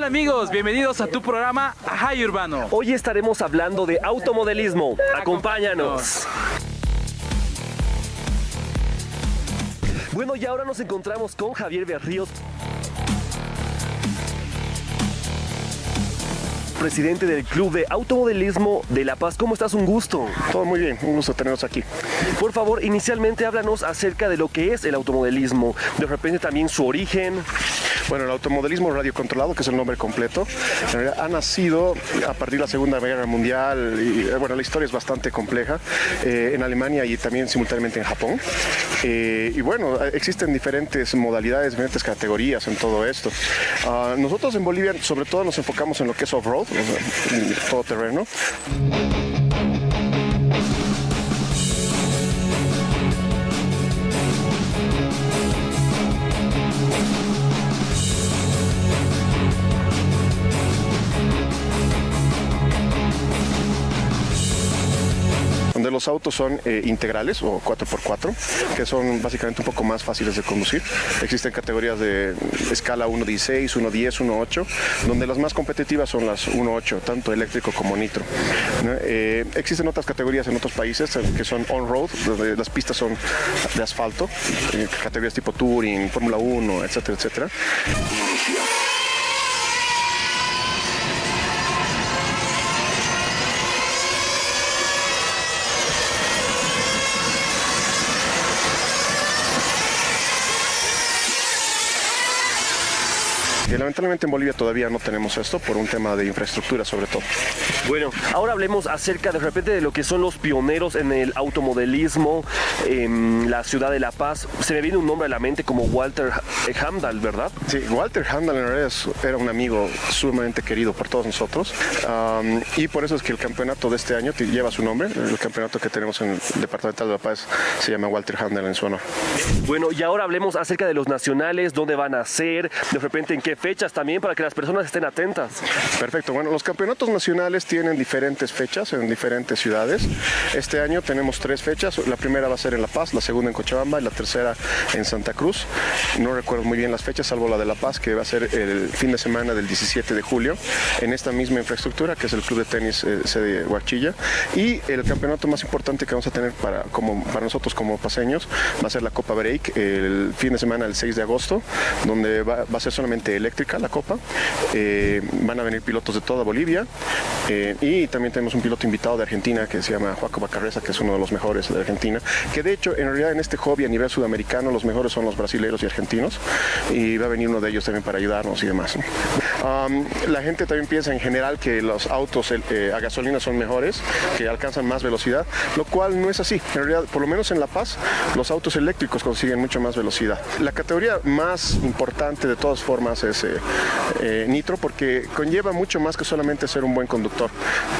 ¿Qué tal amigos? Bienvenidos a tu programa Ajay Urbano. Hoy estaremos hablando de automodelismo. Acompáñanos. Bueno, y ahora nos encontramos con Javier Berríos, presidente del Club de Automodelismo de La Paz. ¿Cómo estás? Un gusto. Todo muy bien, un gusto tenernos aquí. Por favor, inicialmente háblanos acerca de lo que es el automodelismo, de repente también su origen. Bueno, el automodelismo radiocontrolado, que es el nombre completo, en realidad ha nacido a partir de la Segunda Guerra Mundial y eh, bueno, la historia es bastante compleja eh, en Alemania y también simultáneamente en Japón. Eh, y bueno, existen diferentes modalidades, diferentes categorías en todo esto. Ah, nosotros en Bolivia sobre todo nos enfocamos en lo que es off-road, todo terreno. Los autos son eh, integrales o 4x4, que son básicamente un poco más fáciles de conducir. Existen categorías de escala 1.16, 1.10, 1.8, donde las más competitivas son las 1.8, tanto eléctrico como nitro. Eh, existen otras categorías en otros países eh, que son on-road, donde las pistas son de asfalto, categorías tipo Touring, Fórmula 1, etcétera, etcétera. Lamentablemente en Bolivia todavía no tenemos esto por un tema de infraestructura sobre todo. Bueno, ahora hablemos acerca de repente de lo que son los pioneros en el automodelismo en la ciudad de La Paz. Se me viene un nombre a la mente como Walter Hamdal, ¿verdad? Sí, Walter Handel en realidad era un amigo sumamente querido por todos nosotros um, y por eso es que el campeonato de este año lleva su nombre. El campeonato que tenemos en el Departamental de La Paz se llama Walter Handel en su honor. Bueno, y ahora hablemos acerca de los nacionales, dónde van a ser, de repente en qué fechas también para que las personas estén atentas. Perfecto, bueno, los campeonatos nacionales tienen diferentes fechas en diferentes ciudades. Este año tenemos tres fechas, la primera va a ser en La Paz, la segunda en Cochabamba y la tercera en Santa Cruz. No recuerdo muy bien las fechas, salvo la de La Paz, que va a ser el fin de semana del 17 de julio, en esta misma infraestructura, que es el Club de Tenis eh, sede Huachilla. Y el campeonato más importante que vamos a tener para, como, para nosotros como paseños va a ser la Copa Break, el fin de semana del 6 de agosto, donde va, va a ser solamente la Copa. Eh, van a venir pilotos de toda Bolivia eh, y también tenemos un piloto invitado de Argentina que se llama Joaco Bacarreza, que es uno de los mejores de Argentina, que de hecho en realidad en este hobby a nivel sudamericano los mejores son los brasileños y argentinos y va a venir uno de ellos también para ayudarnos y demás. Um, la gente también piensa en general que los autos eh, a gasolina son mejores, que alcanzan más velocidad, lo cual no es así. En realidad, por lo menos en La Paz, los autos eléctricos consiguen mucho más velocidad. La categoría más importante de todas formas es eh, eh, nitro porque conlleva mucho más que solamente ser un buen conductor.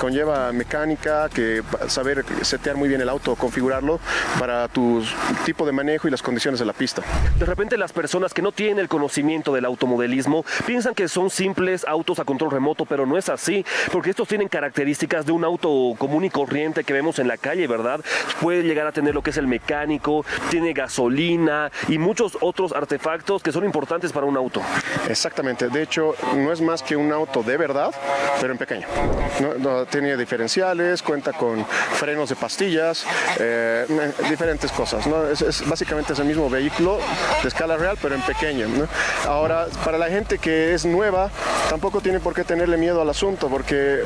Conlleva mecánica, que saber setear muy bien el auto, configurarlo para tu tipo de manejo y las condiciones de la pista. De repente las personas que no tienen el conocimiento del automodelismo piensan que son simples autos a control remoto, pero no es así, porque estos tienen características de un auto común y corriente que vemos en la calle, ¿verdad? Puede llegar a tener lo que es el mecánico, tiene gasolina y muchos otros artefactos que son importantes para un auto. Exactamente, de hecho no es más que un auto de verdad, pero en pequeño. No, no, tiene diferenciales, cuenta con frenos de pastillas, eh, diferentes cosas. ¿no? Es, básicamente es el mismo vehículo de escala real, pero en pequeño. Ahora, para la gente que es nueva, tampoco tiene por qué tenerle miedo al asunto, porque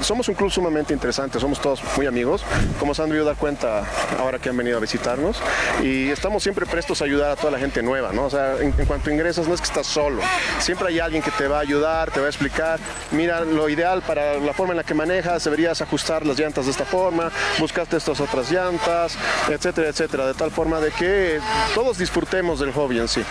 somos un club sumamente interesante, somos todos muy amigos, como se han debido dar cuenta ahora que han venido a visitarnos, y estamos siempre prestos a ayudar a toda la gente nueva, ¿no? O sea, en, en cuanto ingresas, no es que estás solo, siempre hay alguien que te va a ayudar, te va a explicar, mira, lo ideal para la forma en la que manejas, deberías ajustar las llantas de esta forma, buscaste estas otras llantas, etcétera, etcétera, de tal forma de que todos disfrutemos del hobby en sí.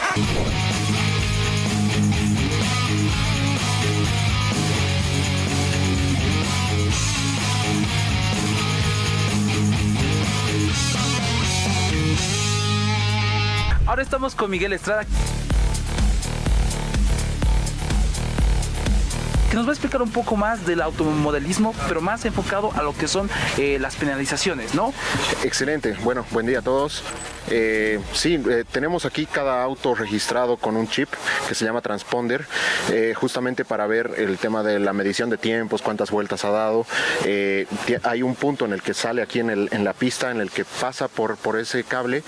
Ahora estamos con Miguel Estrada. Que nos va a explicar un poco más del automodelismo, pero más enfocado a lo que son eh, las penalizaciones, ¿no? Excelente. Bueno, buen día a todos. Eh, sí, eh, tenemos aquí cada auto registrado con un chip que se llama transponder, eh, justamente para ver el tema de la medición de tiempos, cuántas vueltas ha dado. Hay un punto en el que sale aquí en, el- en la pista, en el que pasa por, por ese cable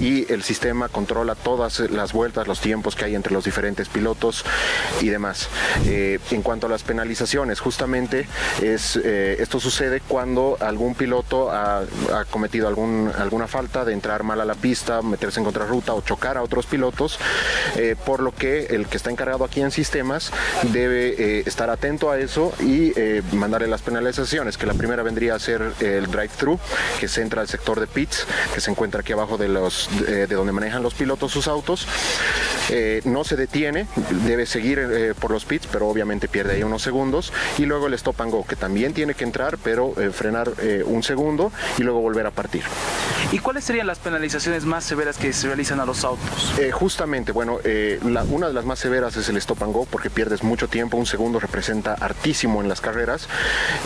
y el sistema controla todas las vueltas, los tiempos que hay entre los diferentes pilotos y demás. En cuanto a las penalizaciones, justamente es, eh, esto sucede cuando algún piloto ha, ha cometido algún, alguna falta de entrar mal a la pista, meterse en contrarruta o chocar a otros pilotos, eh, por lo que el que está encargado aquí en sistemas debe eh, estar atento a eso y mandarle las penalizaciones, que la primera vendría a ser el drive-thru, que se entra al sector de pits, que se encuentra aquí abajo de, los, de, de donde manejan los pilotos sus autos. No se detiene, debe seguir por los pits, pero obviamente pierde ahí unos segundos. Y luego el stop and go, que también tiene que entrar, pero eh, frenar eh, un segundo y luego volver a partir. ¿Y cuáles serían las penalizaciones más severas que se realizan a los autos? Eh, justamente, bueno, la- una de las más severas es el stop and go porque pierdes mucho tiempo, un segundo representa hartísimo en las carreras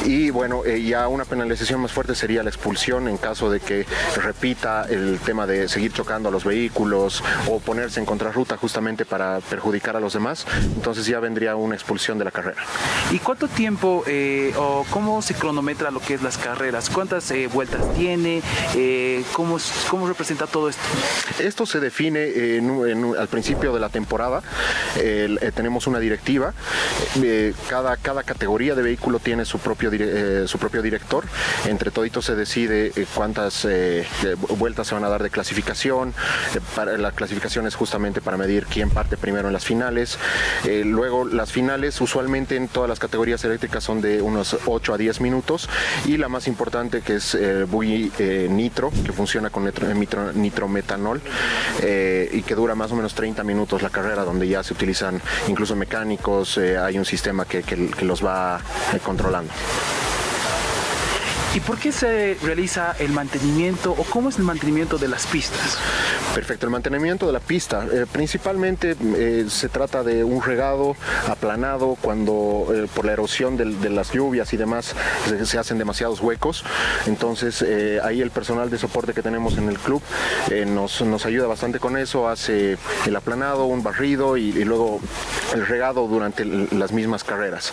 y bueno, ya una penalización más fuerte sería la expulsión en caso de que repita el tema de seguir chocando a los vehículos o ponerse en contrarruta justamente para perjudicar a los demás, entonces ya vendría una expulsión de la carrera. ¿Y cuánto tiempo eh, o cómo se cronometra lo que es las carreras? ¿Cuántas eh, vueltas tiene? Eh, ¿cómo, ¿Cómo representa todo esto? Esto se define en en al principio de la temporada. Eh, tenemos una directiva. Eh, cada, cada categoría de vehículo tiene su propio, eh, su propio director. Entre toditos se decide cuántas vueltas se van a dar de clasificación. Para, la clasificación es justamente para medir quién parte primero en las finales. Luego las finales usualmente en todas las categorías eléctricas son de unos 8 a 10 minutos. Y la más importante que es eh, buggy eh, nitro, que funciona con nitro- nitro- nitrometanol eh, y que dura más o menos 30 minutos la carrera, donde ya se utilizan incluso mecánicos, hay un sistema que, que- los va controlando. ¿Y por qué se realiza el mantenimiento o cómo es el mantenimiento de las pistas? Perfecto, el mantenimiento de la pista. eh, principalmente eh, se trata de un regado aplanado cuando eh, por la erosión de, las lluvias y demás se, hacen demasiados huecos. Entonces ahí el personal de soporte que tenemos en el club nos, nos ayuda bastante con eso, hace el aplanado, un barrido y, luego el regado durante las mismas carreras.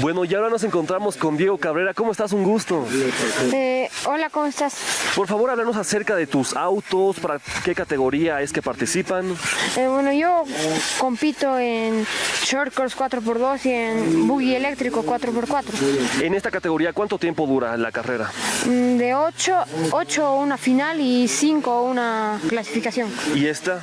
Bueno, y ahora nos encontramos con Diego Cabrera. ¿Cómo estás? Un gusto. Eh, hola, ¿cómo estás? Por favor, háblanos acerca de tus autos, para qué categoría es que participan. Eh, bueno, yo compito en short course 4x2 y en buggy eléctrico 4x4. En esta categoría, ¿cuánto tiempo dura la carrera? Mm, De 8, 8 una final y 5 una clasificación. ¿Y esta?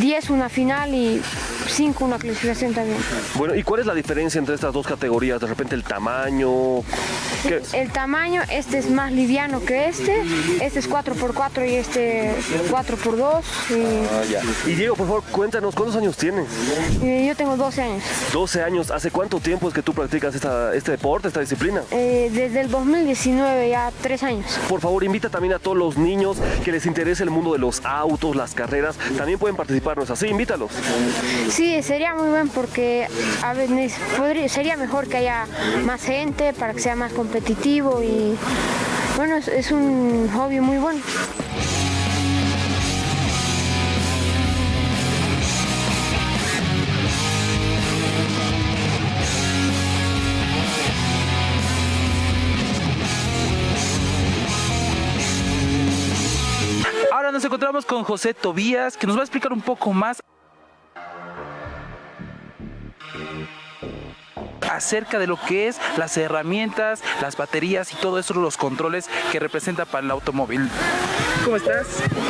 10 una final y 5 una clasificación también. Bueno, ¿y cuál es la diferencia entre estas dos categorías? De repente el tamaño. ¿Qué? El tamaño, este es más liviano que este. Este es 4x4 y este 4x2. Y, Y Diego, por favor, cuéntanos, ¿cuántos años tienes? y yo tengo 12 años. 12 años. ¿Hace cuánto tiempo es que tú practicas esta- este deporte, esta disciplina? Eh, desde el 2019, ya 3 años. Por favor, invita también a todos los niños que les interese el mundo de los autos, las carreras. También pueden participar, ¿no es así? Invítalos. Sí, sería muy bien porque a veces podría, sería mejor que haya más gente para que sea más competitivo y bueno, es, un hobby muy bueno. Ahora nos encontramos con José Tobías, que nos va a explicar un poco más acerca de lo que es las herramientas, las baterías y todo eso, los controles que representa para el automóvil. ¿Cómo estás?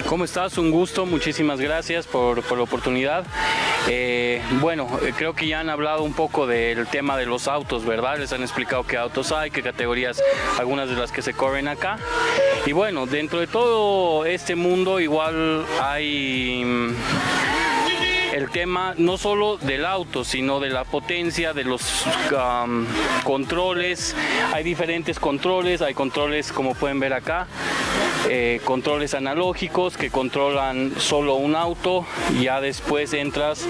¿Cómo estás? Un gusto, muchísimas gracias por, la oportunidad. Eh, bueno, eh, creo que ya han hablado un poco del tema de los autos, ¿verdad? Les han explicado qué autos hay, qué categorías, algunas de las que se corren acá. Y bueno, dentro de todo este mundo igual hay... el tema no solo del auto, sino de la potencia, de los controles. Hay diferentes controles, hay controles como pueden ver acá, eh, controles analógicos que controlan solo un auto, ya después entras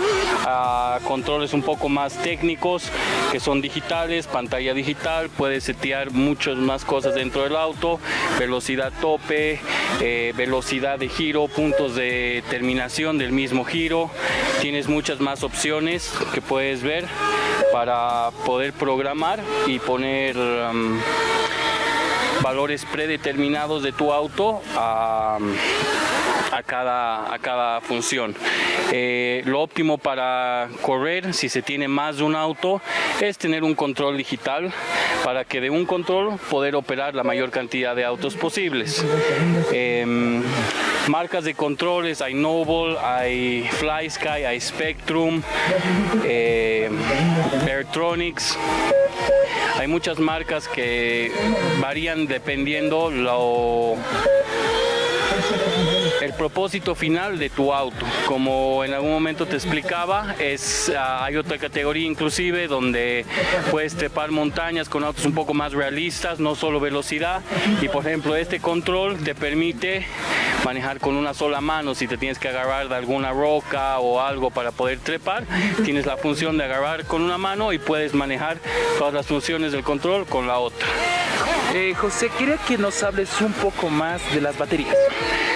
a controles un poco más técnicos que son digitales, pantalla digital, puedes setear muchas más cosas dentro del auto, velocidad tope, eh, velocidad de giro, puntos de terminación del mismo giro, tienes muchas más opciones que puedes ver para poder programar y poner um, valores predeterminados de tu auto a, a cada, a cada función. Eh, lo óptimo para correr, si se tiene más de un auto, es tener un control digital para que de un control poder operar la mayor cantidad de autos posibles. Em, marcas de controles, hay Noble, hay FlySky, hay Spectrum, eh, Airtronics. Hay muchas marcas que varían dependiendo lo el propósito final de tu auto. Como en algún momento te explicaba, es, ah, hay otra categoría inclusive donde puedes trepar montañas con autos un poco más realistas, no solo velocidad. Y por ejemplo, este control te permite manejar con una sola mano si te tienes que agarrar de alguna roca o algo para poder trepar. Tienes la función de agarrar con una mano y puedes manejar todas las funciones del control con la otra. Eh, José, quería que nos hables un poco más de las baterías.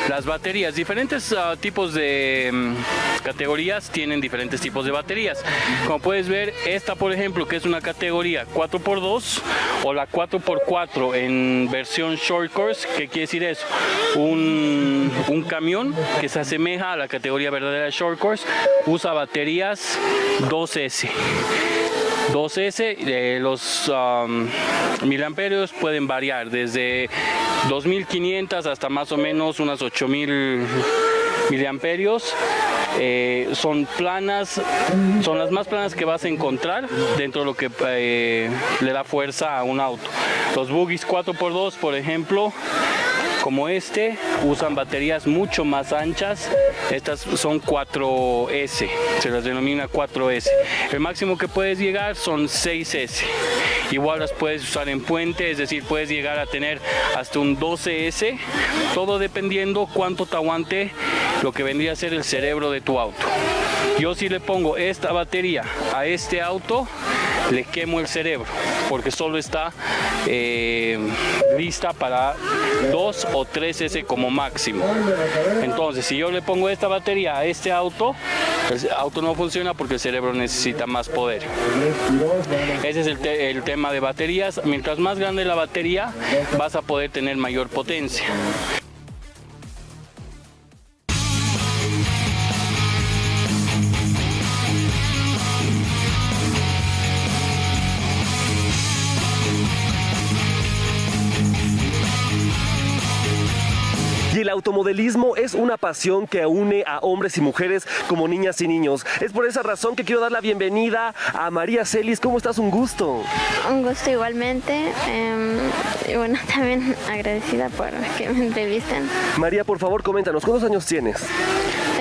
Las baterías, diferentes uh, tipos de um, categorías tienen diferentes tipos de baterías. Como puedes ver, esta por ejemplo, que es una categoría 4x2 o la 4x4 en versión short course, ¿qué quiere decir eso? Un, un camión que se asemeja a la categoría verdadera short course, usa baterías 2S. 2S, eh, los um, miliamperios pueden variar desde 2500 hasta más o menos unas 8000 miliamperios. Eh, son planas, son las más planas que vas a encontrar dentro de lo que eh, le da fuerza a un auto. Los buggies 4x2, por ejemplo, como este usan baterías mucho más anchas. Estas son 4S, se las denomina 4S. El máximo que puedes llegar son 6S. Igual las puedes usar en puente, es decir, puedes llegar a tener hasta un 12S, todo dependiendo cuánto te aguante lo que vendría a ser el cerebro de tu auto. Yo si le pongo esta batería a este auto, le quemo el cerebro porque solo está eh, lista para 2 o 3 S como máximo. Entonces, si yo le pongo esta batería a este auto, el auto no funciona porque el cerebro necesita más poder. Ese es el tema de baterías. Mientras más grande la batería, vas a poder tener mayor potencia. Automodelismo es una pasión que une a hombres y mujeres como niñas y niños. Es por esa razón que quiero dar la bienvenida a María Celis. ¿Cómo estás? Un gusto. Un gusto igualmente. Eh, y bueno, también agradecida por que me entrevisten. María, por favor, coméntanos, ¿cuántos años tienes?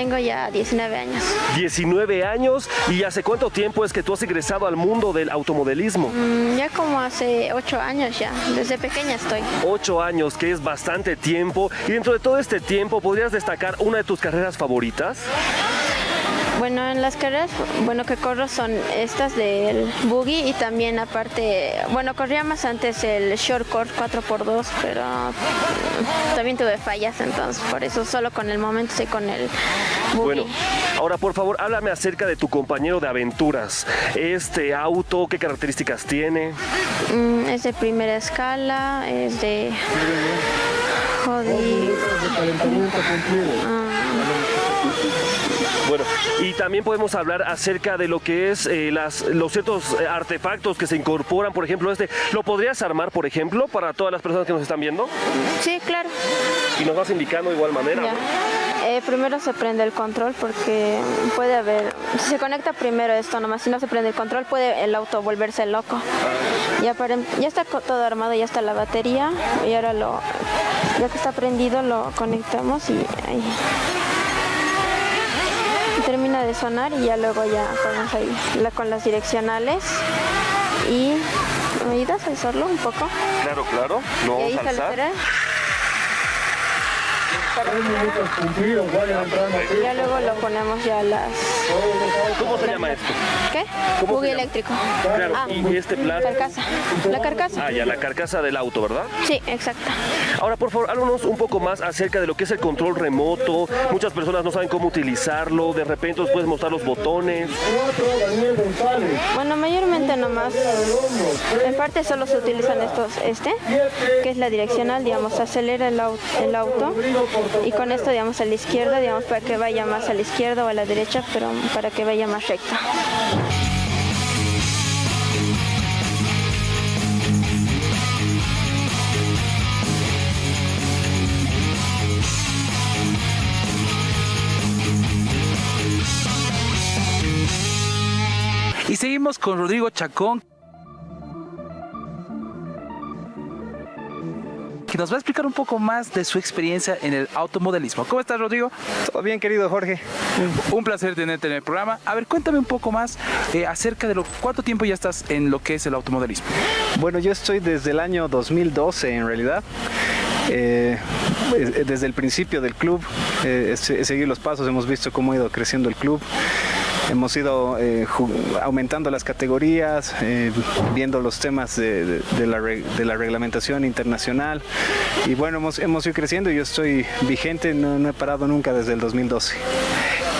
Tengo ya 19 años. 19 años. ¿Y hace cuánto tiempo es que tú has ingresado al mundo del automodelismo? Mm, ya como hace 8 años ya. Desde pequeña estoy. 8 años, que es bastante tiempo. Y dentro de todo este tiempo, ¿podrías destacar una de tus carreras favoritas? Bueno, en las carreras, bueno, que corro son estas del buggy y también aparte, bueno, corría más antes el short course 4x2, pero también tuve fallas, entonces por eso solo con el momento estoy con el buggy. Bueno, ahora por favor, háblame acerca de tu compañero de aventuras. Este auto, ¿qué características tiene? Mm, es de primera escala, es de... Joder. Ah. Bueno, y también podemos hablar acerca de lo que es eh, las, los ciertos eh, artefactos que se incorporan, por ejemplo, este. ¿Lo podrías armar, por ejemplo, para todas las personas que nos están viendo? Sí, claro. Y nos vas indicando de igual manera. Eh, primero se prende el control porque puede haber, si se conecta primero esto nomás, si no se prende el control puede el auto volverse loco. Ya, para- ya está todo armado, ya está la batería y ahora lo, ya que está prendido lo conectamos y ahí. Termina de sonar y ya luego ya ponemos ahí la- con las direccionales y ¿me ayudas a alzarlo un poco? Claro, claro. Vamos a alzar. Ya luego lo ponemos ya las... ¿Cómo se llama esto? ¿Qué? ¿Cómo se Buggy eléctrico. Claro, Ah, y este plato. Carcasa. La carcasa. Ah, ya, la carcasa del auto, ¿verdad? Sí, exacto. Ahora, por favor, háblanos un poco más acerca de lo que es el control remoto. Muchas personas no saben cómo utilizarlo. De repente nos puedes mostrar los botones. Bueno, mayormente nomás, en parte solo se utilizan estos, este, que es la direccional, digamos, acelera el, au- el auto y con esto, digamos, a la izquierda, digamos, para que vaya más a la izquierda o a la derecha, pero para que vaya más recta. Y seguimos con Rodrigo Chacón. Que nos va a explicar un poco más de su experiencia en el automodelismo. ¿Cómo estás, Rodrigo? Todo bien, querido Jorge. Un placer tenerte en el programa. A ver, cuéntame un poco más eh, acerca de lo cuánto tiempo ya estás en lo que es el automodelismo. Bueno, yo estoy desde el año 2012 en realidad. Eh, desde el principio del club eh, he se- he seguido los pasos, hemos visto cómo ha ido creciendo el club. Hemos ido eh, aumentando las categorías, eh, viendo los temas de, la, reglamentación internacional. Y bueno, hemos, ido creciendo y yo estoy vigente, no he parado nunca desde el 2012.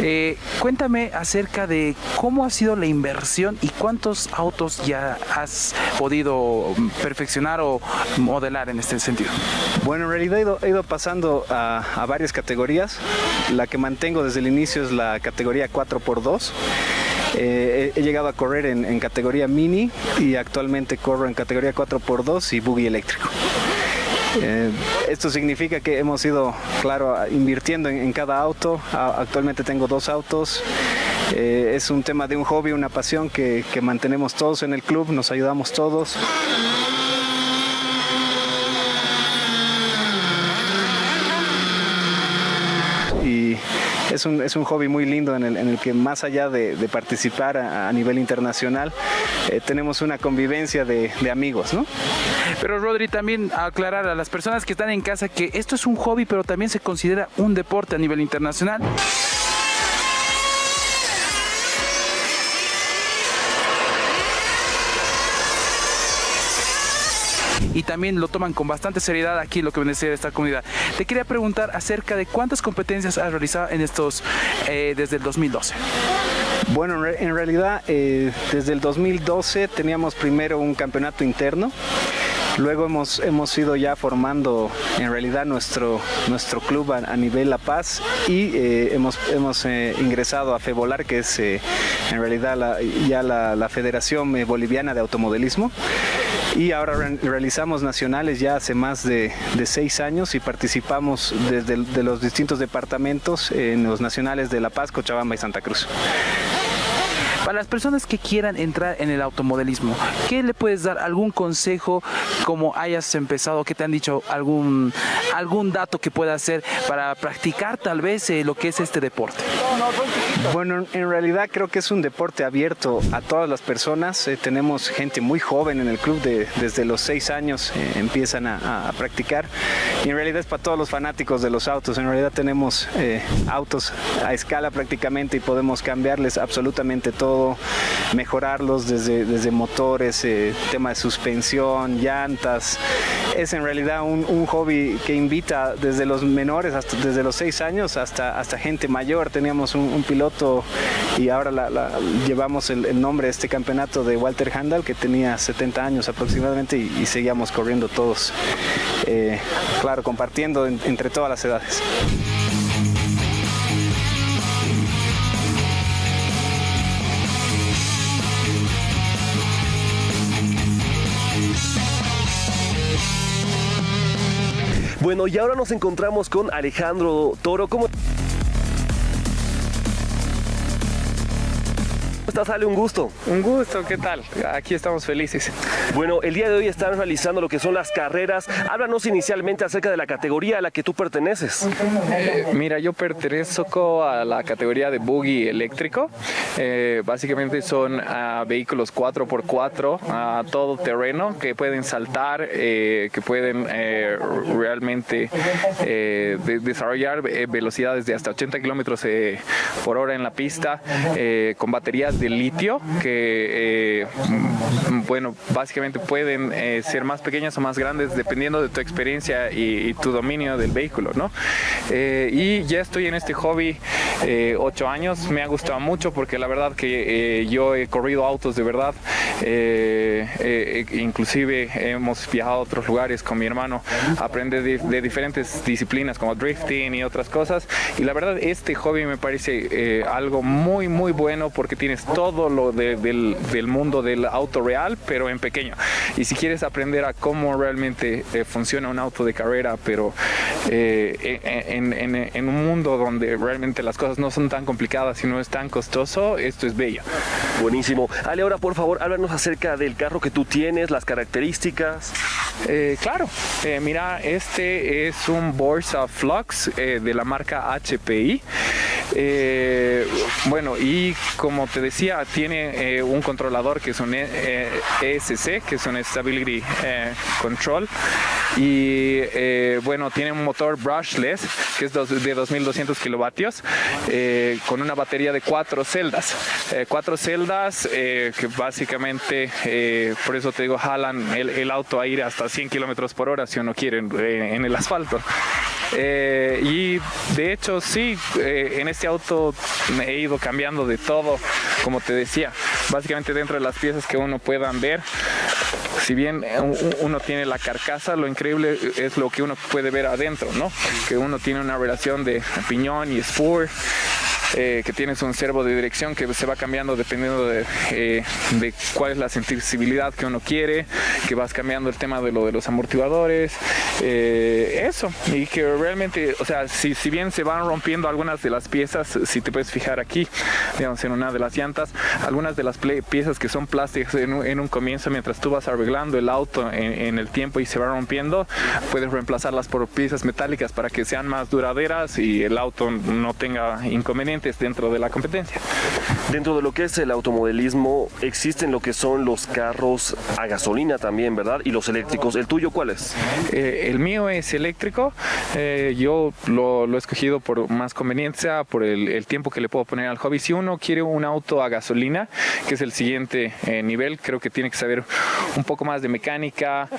Eh, cuéntame acerca de cómo ha sido la inversión y cuántos autos ya has podido mm, perfeccionar o modelar en este sentido. Bueno, en realidad he ido, pasando a, varias categorías. La que mantengo desde el inicio es la categoría 4x2. Eh, he, he llegado a correr en, en categoría mini y actualmente corro en categoría 4x2 y buggy eléctrico. Eh, esto significa que hemos ido, claro, invirtiendo en, cada auto. Actualmente tengo dos autos. Eh, es un tema de un hobby, una pasión que mantenemos todos en el club, nos ayudamos todos. y es un, es un hobby muy lindo en el, en el que más allá de, participar a, a nivel internacional, eh, tenemos una convivencia de, de amigos, ¿no? Pero Rodri, también aclarar a las personas que están en casa que esto es un hobby, pero también se considera un deporte a nivel internacional. También lo toman con bastante seriedad aquí lo que viene a ser esta comunidad. Te quería preguntar acerca de cuántas competencias has realizado en estos eh, desde el 2012. Bueno, en, re- en realidad eh, desde el 2012 teníamos primero un campeonato interno. Luego hemos, hemos ido ya formando en realidad nuestro, nuestro club a, a nivel La Paz y eh, hemos, hemos eh, ingresado a FEBOLAR, que es eh, en realidad la- ya la, la Federación eh, Boliviana de Automodelismo. Y ahora re- realizamos nacionales ya hace más de, de seis años y participamos desde el- de los distintos departamentos en los nacionales de La Paz, Cochabamba y Santa Cruz. Para las personas que quieran entrar en el automodelismo, ¿qué le puedes dar? ¿Algún consejo como hayas empezado? ¿Qué te han dicho? ¿Algún, algún dato que pueda hacer para practicar tal vez eh, lo que es este deporte? Bueno, en realidad creo que es un deporte abierto a todas las personas. Eh, tenemos gente muy joven en el club, de, desde los seis años eh, empiezan a, a- practicar. Y en realidad es para todos los fanáticos de los autos. En realidad tenemos eh, autos a escala prácticamente y podemos cambiarles absolutamente todo, mejorarlos desde, desde motores, eh, tema de suspensión, llantas. Es en realidad un, un hobby que invita desde los menores, hasta, desde los seis años hasta, hasta gente mayor. Teníamos un, un piloto y ahora la- llevamos el, nombre de este campeonato de Walter Handel que tenía 70 años aproximadamente y, seguíamos corriendo todos, eh, claro, compartiendo en- entre todas las edades. Bueno, y ahora nos encontramos con Alejandro Toro. ¿Cómo estás, Ale? Un gusto. Un gusto, ¿qué tal? Aquí estamos felices. Bueno, el día de hoy están realizando lo que son las carreras. Háblanos inicialmente acerca de la categoría a la que tú perteneces. Eh, mira, yo pertenezco a la categoría de buggy eléctrico. Eh, básicamente son uh, vehículos 4x4 a todo terreno que pueden saltar, eh, que pueden eh, realmente de desarrollar velocidades de hasta 80 kilómetros por hora en la pista con baterías de litio que, eh, mm, bueno, básicamente pueden eh, ser más pequeñas o más grandes dependiendo de tu experiencia y, y tu dominio del vehículo, ¿no? Eh, y ya estoy en este hobby eh, ocho años, me ha gustado mucho porque la verdad que eh, yo he corrido autos de verdad, eh, inclusive hemos viajado a otros lugares con mi hermano. A aprender de, de diferentes disciplinas como drifting y otras cosas. Y la verdad este hobby me parece algo muy muy bueno porque tienes todo lo de- del, del mundo del auto real pero en pequeño y si quieres aprender a cómo realmente eh, funciona un auto de carrera pero eh, en, en- en un mundo donde realmente las cosas no son tan complicadas y no es tan costoso esto es bello Buenísimo. Ale, ahora por favor, háblanos acerca del carro que tú tienes, las características. Eh, claro, eh, mira, este es un Borsa Flux eh, de la marca HPI. Bueno, y como te decía, tiene eh, un controlador que es un E- eh, ESC, que es un Stability eh, Control. Y eh, bueno, tiene un motor brushless, que es de 2200 kilovatios, eh, con una batería de cuatro celdas. Eh, cuatro celdas eh, que básicamente, eh, por eso te digo, jalan el, auto a ir hasta 100 kilómetros por hora si uno quiere eh, en el asfalto. Eh, y de hecho, sí, eh, en este auto me he ido cambiando de todo, como te decía, básicamente dentro de las piezas que uno puedan ver. Si bien eh, uno tiene la carcasa, lo increíble es lo que uno puede ver adentro, ¿no? Que uno tiene una relación de piñón y spur, eh, que tienes un servo de dirección que se va cambiando dependiendo de, eh, de cuál es la sensibilidad que uno quiere, que vas cambiando el tema de lo de los amortiguadores, eh, eso, y que realmente, o sea, si, si bien se van rompiendo algunas de las piezas, si te puedes fijar aquí, digamos, en una de las llantas, algunas de las piezas que son plásticas en un, en un comienzo, mientras tú vas arreglando el auto en, en el tiempo y se va rompiendo, puedes reemplazarlas por piezas metálicas para que sean más duraderas y el auto no tenga inconvenientes dentro de la competencia. Dentro de lo que es el automodelismo, existen lo que son los carros a gasolina también, ¿verdad? Y los eléctricos. ¿El tuyo cuál es? Eh, el mío es eléctrico. eh, yo lo, lo he escogido por más conveniencia, por el, el tiempo que le puedo poner al hobby. Si uno quiere un auto a gasolina, que es el siguiente eh, nivel, creo que tiene que saber un poco más de mecánica,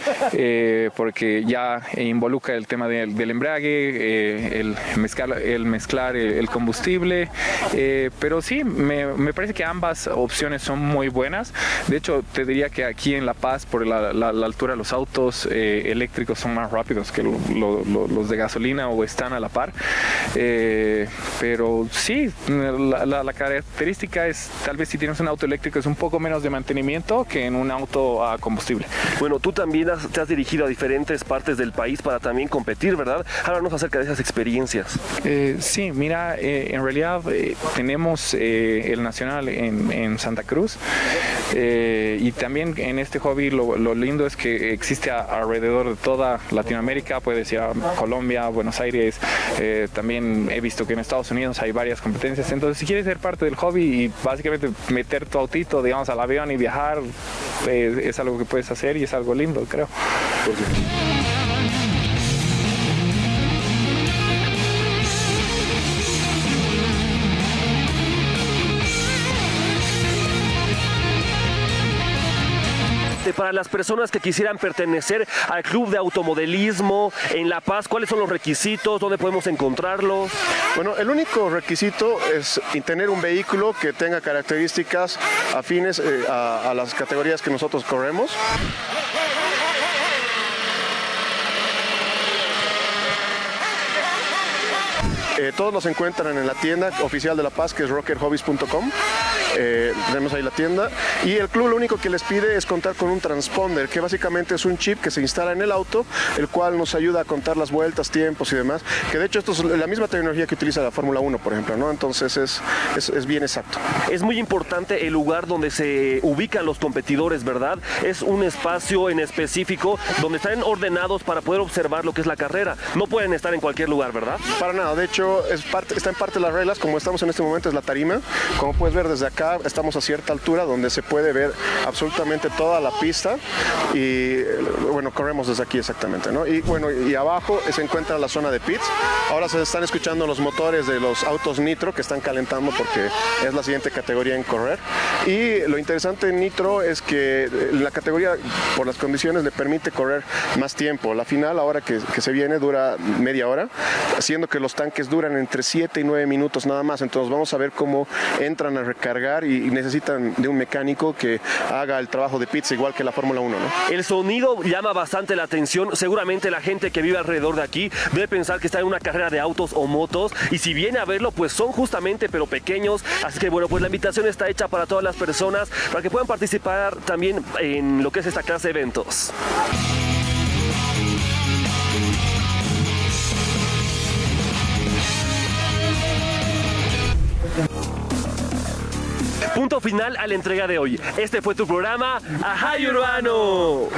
porque ya involucra el tema del, del embrague, el, mezclar, el mezclar el, el combustible. eh, pero sí, me, me parece que ambas opciones son muy buenas. De hecho, te diría que aquí en La Paz, por la, la- la altura, los autos eh, eléctricos son más rápidos que lo- lo- lo- los de gasolina o están a la par. Eh, pero sí, la, característica es, tal vez si tienes un auto eléctrico, es un poco menos de mantenimiento que en un auto a combustible. Bueno, tú también has- te has dirigido a diferentes partes del país para también competir, ¿verdad? Háblanos acerca de esas experiencias. Eh, sí, mira, en realidad eh, tenemos eh, el nacional en, Santa Cruz eh, y también en este hobby lo, lindo es que existe alrededor de toda Latinoamérica, puedes ir a Colombia, Buenos Aires, también he visto que en Estados Unidos hay varias competencias, entonces si quieres ser parte del hobby y básicamente meter tu autito, digamos, al avión y viajar, es algo que puedes hacer y es algo lindo, creo. Para las personas que quisieran pertenecer al club de automodelismo en La Paz, ¿cuáles son los requisitos? ¿Dónde podemos encontrarlos? Bueno, el único requisito es tener un vehículo que tenga características afines eh, a, las categorías que nosotros corremos. Eh, todos los encuentran en la tienda oficial de La Paz, que es rockerhobbies.com. eh, tenemos ahí la tienda. Y el club lo único que les pide es contar con un transponder, que básicamente es un chip que se instala en el auto, el cual nos ayuda a contar las vueltas, tiempos y demás. Que de hecho esto es la misma tecnología que utiliza la Fórmula 1, por ejemplo, ¿no? Entonces es, es, es bien exacto. Es muy importante el lugar donde se ubican los competidores, ¿verdad? Es un espacio en específico donde están ordenados para poder observar lo que es la carrera. No pueden estar en cualquier lugar, ¿verdad? Para nada, de hecho es parte, está en parte de las reglas, como estamos en este momento es la tarima. Como puedes ver desde acá, estamos a cierta altura donde se puede ver absolutamente toda la pista y bueno, corremos desde aquí exactamente, ¿no? Y bueno, y abajo se encuentra la zona de pits. Ahora se están escuchando los motores de los autos Nitro que están calentando porque es la siguiente categoría en correr. Y lo interesante en Nitro es que la categoría, por las condiciones, le permite correr más tiempo. La final, ahora que, que se viene, dura media hora, haciendo que los tanques duran entre 7 y 9 minutos nada más. Entonces vamos a ver cómo entran a recargar y, necesitan de un mecánico que haga el trabajo de pizza igual que la Fórmula 1. ¿no? El sonido llama bastante la atención. Seguramente la gente que vive alrededor de aquí debe pensar que está en una carrera de autos o motos. Y si viene a verlo, pues son justamente pero pequeños. Así que bueno, pues la invitación está hecha para todas las personas para que puedan participar también en lo que es esta clase de eventos. Punto final a la entrega de hoy. Este fue tu programa Ajay Urbano.